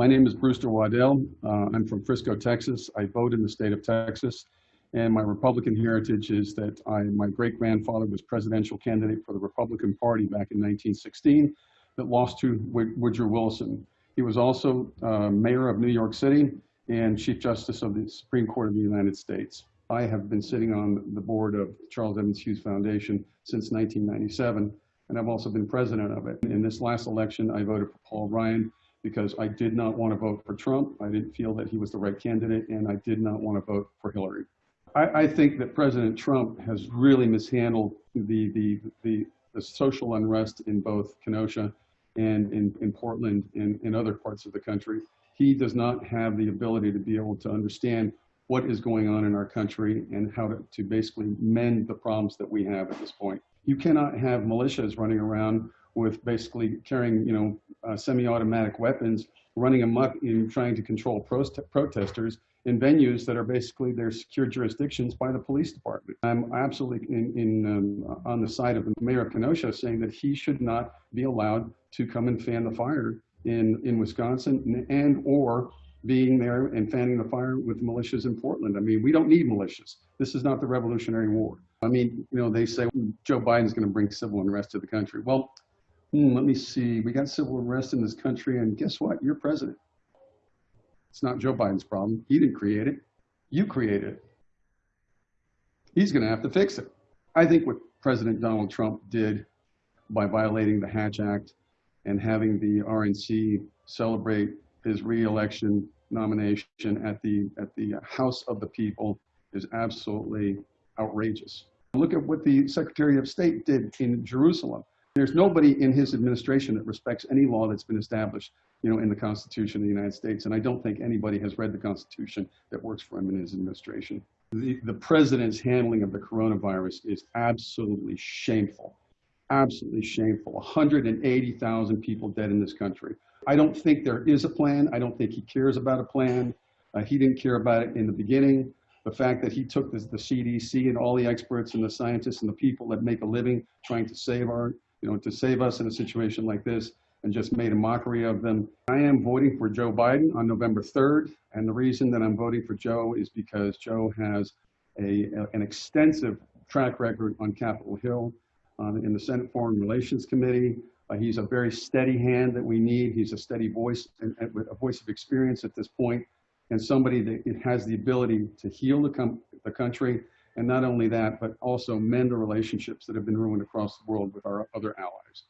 My name is Brewster Waddell. Uh, I'm from Frisco, Texas. I vote in the state of Texas. And my Republican heritage is that I, my great grandfather was presidential candidate for the Republican Party back in 1916 that lost to Woodrow Wilson. He was also uh, mayor of New York City and Chief Justice of the Supreme Court of the United States. I have been sitting on the board of Charles Evans Hughes Foundation since 1997, and I've also been president of it. In this last election, I voted for Paul Ryan because I did not want to vote for Trump. I didn't feel that he was the right candidate, and I did not want to vote for Hillary. I, I think that President Trump has really mishandled the, the, the, the social unrest in both Kenosha and in, in Portland and in other parts of the country. He does not have the ability to be able to understand what is going on in our country and how to, to basically mend the problems that we have at this point. You cannot have militias running around with basically carrying, you know, uh, semi-automatic weapons, running amok in trying to control protesters in venues that are basically their secure jurisdictions by the police department. I'm absolutely in, in um, on the side of the mayor of Kenosha saying that he should not be allowed to come and fan the fire in, in Wisconsin and or being there and fanning the fire with militias in Portland. I mean, we don't need militias. This is not the Revolutionary War. I mean, you know, they say Joe Biden's going to bring civil unrest to the country. Well, hmm, let me see. We got civil unrest in this country, and guess what? You're president. It's not Joe Biden's problem. He didn't create it. You created it. He's going to have to fix it. I think what President Donald Trump did by violating the Hatch Act and having the RNC celebrate his reelection nomination at the at the House of the People is absolutely outrageous. Look at what the Secretary of State did in Jerusalem. There's nobody in his administration that respects any law that's been established, you know, in the Constitution of the United States. And I don't think anybody has read the Constitution that works for him in his administration. The, the president's handling of the coronavirus is absolutely shameful absolutely shameful. 180,000 people dead in this country. I don't think there is a plan. I don't think he cares about a plan. Uh, he didn't care about it in the beginning. The fact that he took the CDC and all the experts and the scientists and the people that make a living trying to save our, you know, to save us in a situation like this and just made a mockery of them. I am voting for Joe Biden on November 3rd. And the reason that I'm voting for Joe is because Joe has a, an extensive track record on Capitol Hill um, in the Senate Foreign Relations Committee. Uh, he's a very steady hand that we need. He's a steady voice and, and a voice of experience at this point, and somebody that has the ability to heal the, com- the country, and not only that, but also mend the relationships that have been ruined across the world with our other allies.